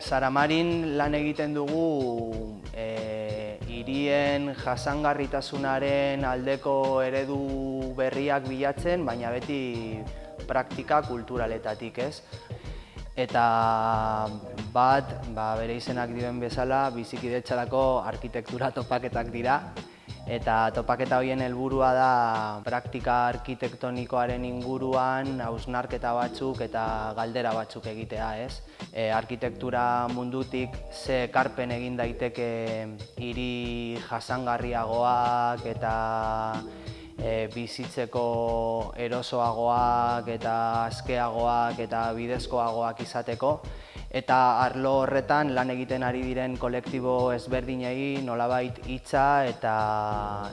Saramarin lan egiten dugu e, irien jasangarritasunaren aldeko eredu berriak bilatzen, baina beti praktika kulturaletatik ez. Eta bat, ba, bere izenak dioen bezala, bizikidetxarako arkitektura topaketak dira, eta topaketa horien helburua da praktika arkitektonikoaren inguruan hausnarketa batzuk eta galdera batzuk egitea, ez? E, arkitektura mundutik ze karpen egin daiteke hiri jasangarriagoak eta e, bizitzeko erosoagoak eta askeagoak eta bidezkoagoak izateko eta arlo horretan lan egiten ari diren kolektibo ezberdinei nolabait hitza eta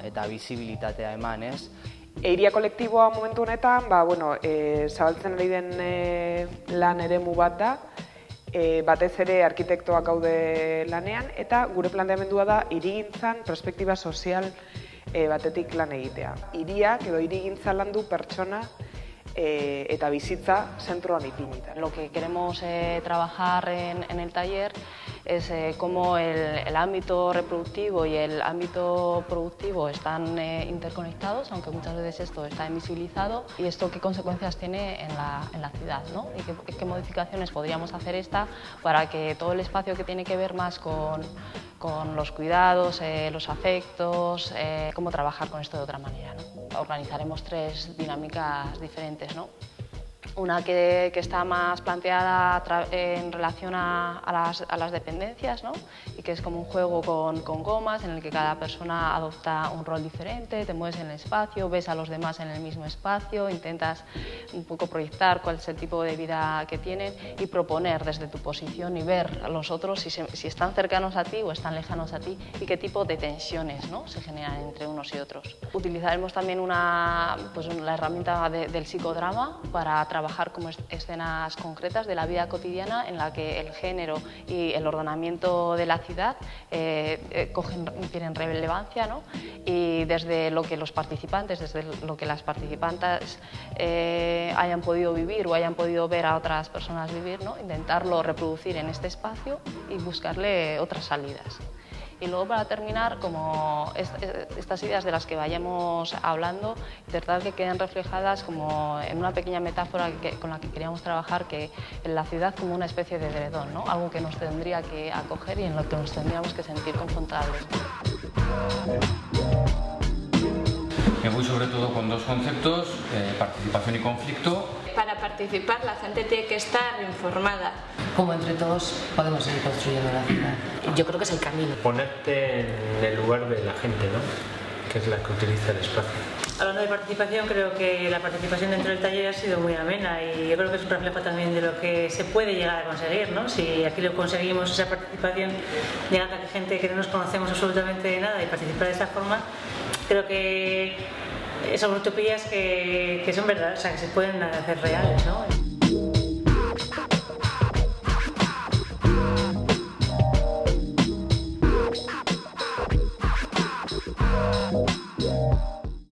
eta bizibilitatea eman, ez? Eiria kolektiboa momentu honetan, ba, bueno, e, zabaltzen ari den e, lan eremu bat da, e, batez ere arkitektoak gaude lanean, eta gure planteamendua da irigintzan perspektiba sozial e, batetik lan egitea. Iriak edo irigintza landu pertsona eh, eta bizitza zentroan. Lo que queremos eh, trabajar en, el taller es eh, cómo el, ámbito reproductivo y el ámbito productivo están interconectados, aunque muchas veces esto está invisibilizado, y esto qué consecuencias tiene en la, en la ciudad, ¿no? y qué, qué modificaciones podríamos hacer esta para que todo el espacio que tiene que ver más con con los cuidados, los afectos, cómo trabajar con esto de otra manera. ¿no? Organizaremos tres dinámicas diferentes. ¿no? Una que, que, está más planteada en relación a, a, las, a, las, dependencias ¿no? y que es como un juego con, con, gomas en el que cada persona adopta un rol diferente, te mueves en el espacio, ves a los demás en el mismo espacio, intentas un poco proyectar cuál es el tipo de vida que tienen y proponer desde tu posición y ver a los otros si, se, si están cercanos a ti o están lejanos a ti y qué tipo de tensiones ¿no? se generan entre unos y otros. Utilizaremos también una, pues, la herramienta de, del psicodrama para trabajar como escenas concretas de la vida cotidiana en la que el género y el ordenamiento de la ciudad eh, eh, cogen, tienen relevancia ¿no? y desde lo que los participantes, desde lo que las participantes eh, hayan podido vivir o hayan podido ver a otras personas vivir, ¿no? intentarlo reproducir en este espacio y buscarle otras salidas. Y luego para terminar, como estas ideas de las que vayamos hablando, intentar que queden reflejadas como en una pequeña metáfora con la que queríamos trabajar, que en la ciudad como una especie de dredón, ¿no? algo que nos tendría que acoger y en lo que nos tendríamos que sentir confortables. Me voy sobre todo con dos conceptos, eh, participación y conflicto. Participar la gente tiene que estar informada. Como entre todos podemos seguir construyendo la ciudad. Yo creo que es el camino. Ponerte en el lugar de la gente, ¿no? que es la que utiliza el espacio. Hablando de participación, creo que la participación dentro del taller ha sido muy amena y yo creo que es un reflejo también de lo que se puede llegar a conseguir, ¿no? Si aquí lo conseguimos, esa participación, llegando a gente que no nos conocemos absolutamente de nada y participar de esa forma, creo que son utopías que, que son verdad, o sea, que se pueden hacer reales, ¿no?